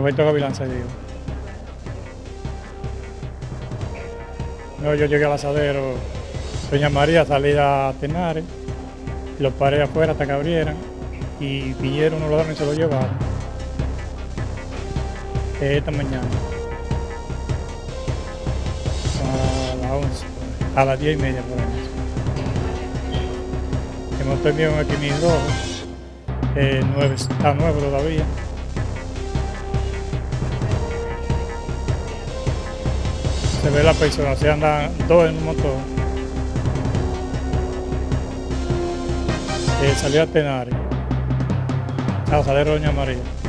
Roberto Gavilán se dijo. No, yo llegué al asadero, Doña María salía a Tenares, los paré afuera hasta que abrieran y vinieron unos ladrones y se lo llevaron. Esta mañana. A las 11, a las 10 y media por ahí. Hemos tenido un equimil rojo, eh, nueve, está nuevo todavía. Se ve la persona, se andan dos en un motor. Eh, salió a Tenares, a Doña María.